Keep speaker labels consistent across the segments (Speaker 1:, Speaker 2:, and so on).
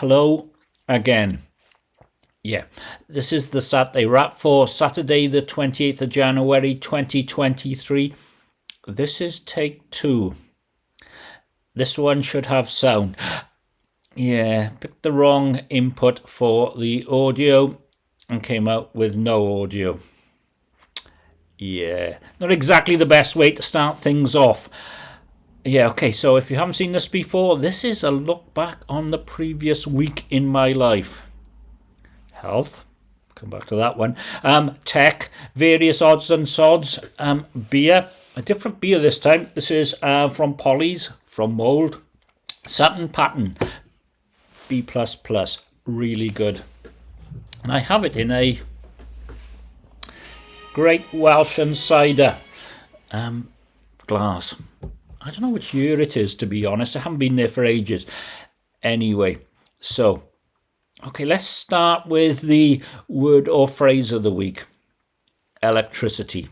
Speaker 1: hello again. Yeah, this is the Saturday wrap for Saturday, the 28th of January 2023. This is take two. This one should have sound. Yeah, picked the wrong input for the audio and came out with no audio. Yeah, not exactly the best way to start things off. Yeah, okay, so if you haven't seen this before, this is a look back on the previous week in my life. Health, come back to that one. Um, tech, various odds and sods. Um, beer, a different beer this time. This is uh, from Polly's, from Mold. Sutton Pattern, B++, plus really good. And I have it in a Great Welsh and Cider um, glass. I don't know which year it is, to be honest. I haven't been there for ages. Anyway, so, okay, let's start with the word or phrase of the week electricity.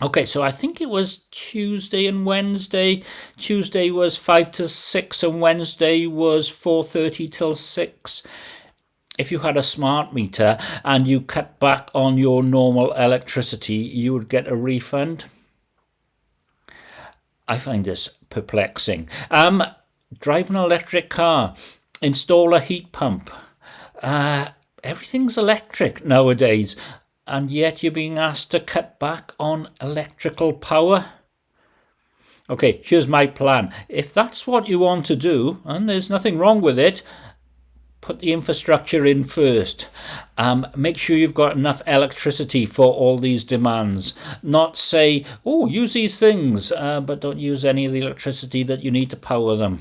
Speaker 1: Okay, so I think it was Tuesday and Wednesday. Tuesday was 5 to 6 and Wednesday was 4:30 till 6. If you had a smart meter and you cut back on your normal electricity, you would get a refund. I find this perplexing. Um, drive an electric car, install a heat pump. Uh, everything's electric nowadays, and yet you're being asked to cut back on electrical power. Okay, here's my plan. If that's what you want to do, and there's nothing wrong with it, put the infrastructure in first. Um, make sure you've got enough electricity for all these demands. Not say, oh, use these things, uh, but don't use any of the electricity that you need to power them.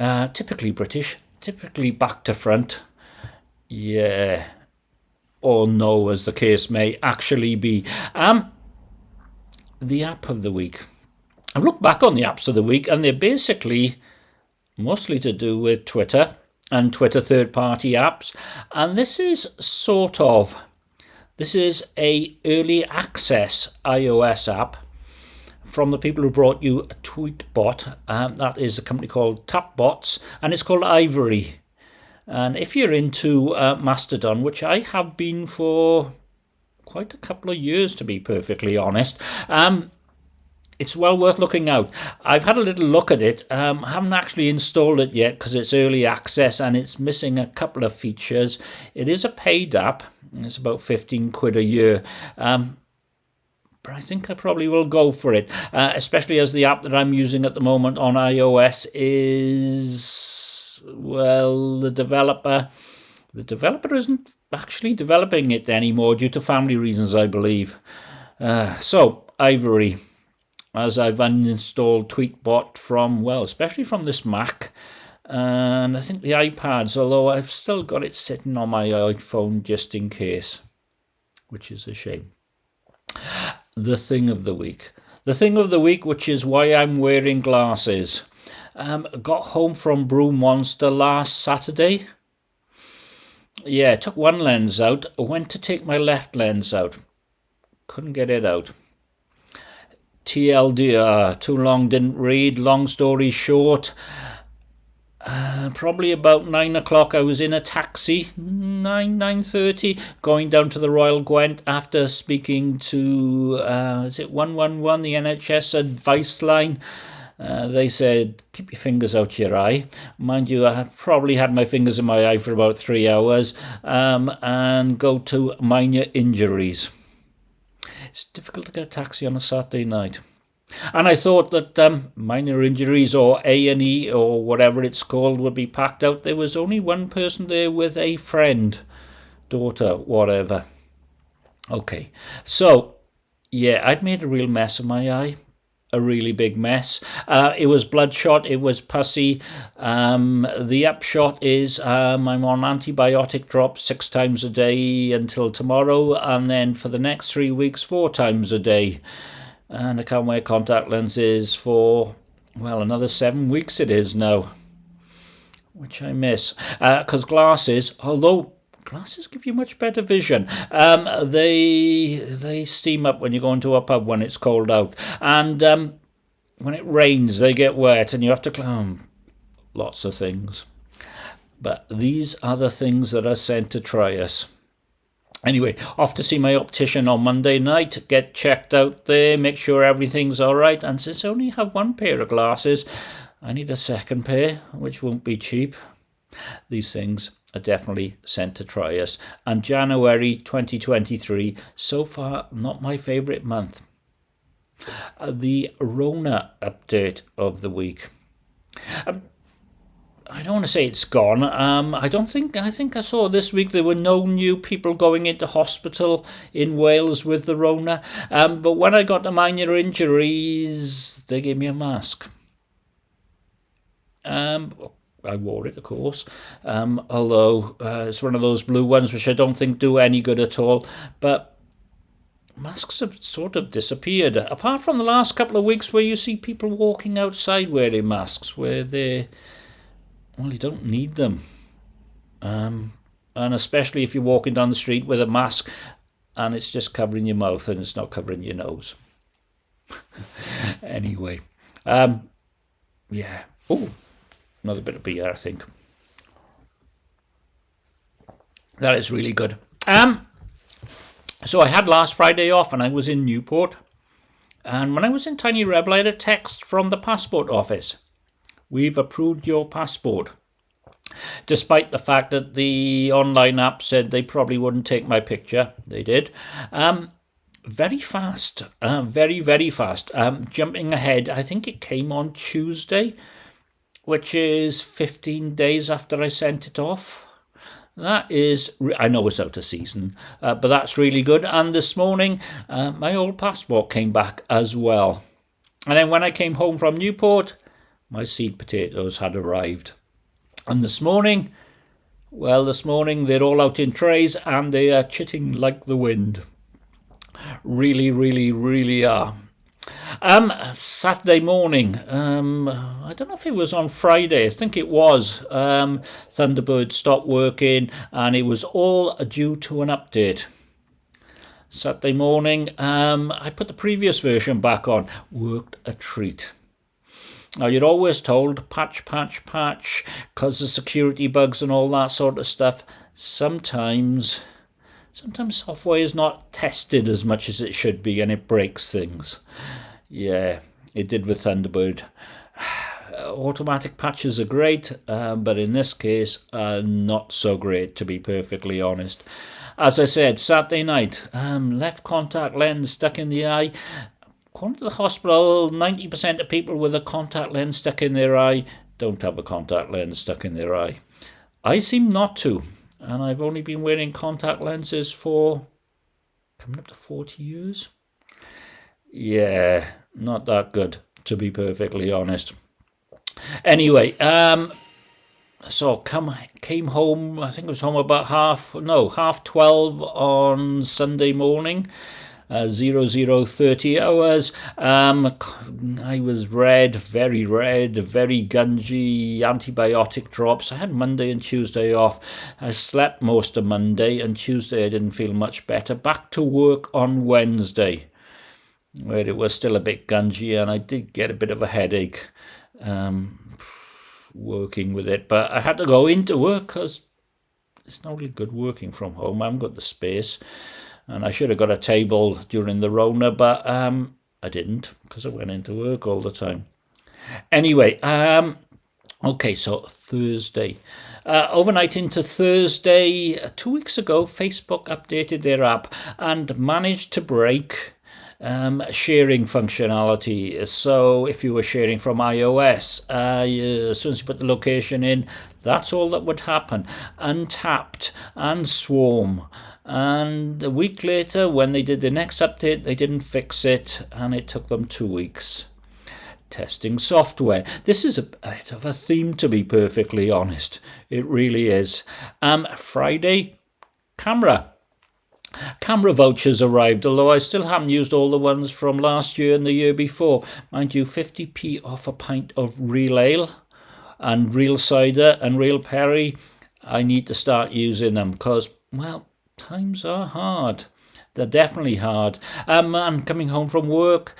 Speaker 1: Uh, typically British, typically back to front. Yeah. Or no, as the case may actually be. Um, the app of the week. I've looked back on the apps of the week and they're basically mostly to do with Twitter and Twitter third party apps. And this is sort of, this is a early access iOS app from the people who brought you a Tweetbot. Um, that is a company called Tapbots and it's called Ivory. And if you're into uh, Mastodon, which I have been for quite a couple of years to be perfectly honest, um, it's well worth looking out. I've had a little look at it. Um, haven't actually installed it yet because it's early access and it's missing a couple of features. It is a paid app. It's about 15 quid a year. Um, but I think I probably will go for it, uh, especially as the app that I'm using at the moment on iOS is, well, the developer. The developer isn't actually developing it anymore due to family reasons, I believe. Uh, so, Ivory as I've uninstalled Tweetbot from, well, especially from this Mac and I think the iPads, although I've still got it sitting on my iPhone just in case, which is a shame. The thing of the week. The thing of the week, which is why I'm wearing glasses. Um, got home from Brew Monster last Saturday. Yeah, took one lens out, went to take my left lens out. Couldn't get it out. TLDR, too long didn't read, long story short. Uh, probably about nine o'clock I was in a taxi, nine, nine thirty, going down to the Royal Gwent after speaking to, uh, is it 111, the NHS advice line? Uh, they said, keep your fingers out your eye. Mind you, I probably had my fingers in my eye for about three hours, um, and go to minor injuries. It's difficult to get a taxi on a Saturday night. And I thought that um, minor injuries or A&E or whatever it's called would be packed out. There was only one person there with a friend, daughter, whatever. Okay, so yeah, I'd made a real mess of my eye a really big mess. Uh, it was bloodshot, it was pussy. Um, the upshot is um, I'm on antibiotic drops six times a day until tomorrow, and then for the next three weeks, four times a day. And I can't wear contact lenses for, well, another seven weeks it is now, which I miss. Because uh, glasses, although glasses give you much better vision. Um, they they steam up when you go into a pub when it's cold out, and um, when it rains they get wet, and you have to climb lots of things. But these are the things that are sent to try us. Anyway, off to see my optician on Monday night, get checked out there, make sure everything's alright, and since I only have one pair of glasses, I need a second pair, which won't be cheap. These things are definitely sent to try us. And January 2023, so far, not my favourite month. Uh, the Rona update of the week. Um, I don't want to say it's gone. Um, I don't think. I think I saw this week there were no new people going into hospital in Wales with the Rona. Um, but when I got the minor injuries, they gave me a mask. Um, I wore it, of course. Um, although uh, it's one of those blue ones which I don't think do any good at all. But masks have sort of disappeared. Apart from the last couple of weeks where you see people walking outside wearing masks, where they, well, you don't need them. Um, and especially if you're walking down the street with a mask and it's just covering your mouth and it's not covering your nose. anyway, um, yeah. Oh, another bit of beer, I think. That is really good. Um, so I had last Friday off and I was in Newport. And when I was in Tiny Rebel, I had a text from the passport office. We've approved your passport. Despite the fact that the online app said they probably wouldn't take my picture, they did. Um, very fast, uh, very, very fast. Um, jumping ahead, I think it came on Tuesday which is 15 days after I sent it off. That is, I know it's out of season, uh, but that's really good. And this morning, uh, my old passport came back as well. And then when I came home from Newport, my seed potatoes had arrived. And this morning, well, this morning they're all out in trays and they are chitting like the wind. Really, really, really are. Um, Saturday morning. Um, I don't know if it was on Friday. I think it was. Um, Thunderbird stopped working, and it was all due to an update. Saturday morning, um, I put the previous version back on. Worked a treat. Now, you're always told patch, patch, patch, because of security bugs and all that sort of stuff. Sometimes, sometimes software is not tested as much as it should be and it breaks things. Yeah, it did with Thunderbird. Automatic patches are great, um, but in this case, uh, not so great, to be perfectly honest. As I said, Saturday night, um, left contact lens stuck in the eye. According to the hospital, 90% of people with a contact lens stuck in their eye don't have a contact lens stuck in their eye. I seem not to, and I've only been wearing contact lenses for coming up to 40 years. Yeah, not that good, to be perfectly honest. Anyway, um, so come came home. I think it was home about half no half twelve on Sunday morning. Uh, zero zero thirty hours. Um, I was red, very red, very gungy. Antibiotic drops. I had Monday and Tuesday off. I slept most of Monday and Tuesday. I didn't feel much better. Back to work on Wednesday where it was still a bit gungy and I did get a bit of a headache um, working with it. But I had to go into work because it's not really good working from home. I haven't got the space. And I should have got a table during the Rona, but um, I didn't because I went into work all the time. Anyway, um, okay, so Thursday. Uh, overnight into Thursday, two weeks ago, Facebook updated their app and managed to break um, sharing functionality. So if you were sharing from iOS, uh, you, as soon as you put the location in, that's all that would happen. Untappd and Swarm. And a week later, when they did the next update, they didn't fix it, and it took them two weeks testing software. This is a bit of a theme, to be perfectly honest. It really is. Um, Friday, CAMRA. CAMRA vouchers arrived, although I still haven't used all the ones from last year and the year before. Mind you, 50p off a pint of real ale and real cider and real perry. I need to start using them because, well, times are hard. They're definitely hard. Um, and coming home from work,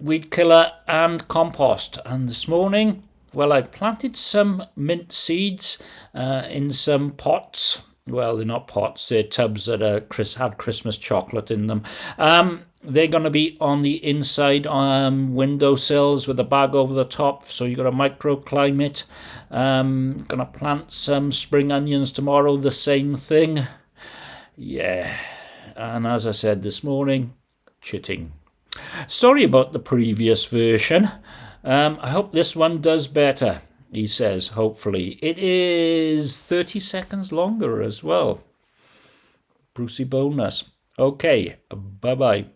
Speaker 1: weed killer and compost. And this morning, well, I planted some mint seeds uh, in some pots. Well, they're not pots, they're tubs that are Chris, had Christmas chocolate in them. Um, they're going to be on the inside um, windowsills with a bag over the top, so you've got a microclimate. Um, going to plant some spring onions tomorrow, the same thing. Yeah, and as I said this morning, chitting. Sorry about the previous version. Um, I hope this one does better, he says, hopefully. It is 30 seconds longer as well. Brucey bonus. Okay, bye bye.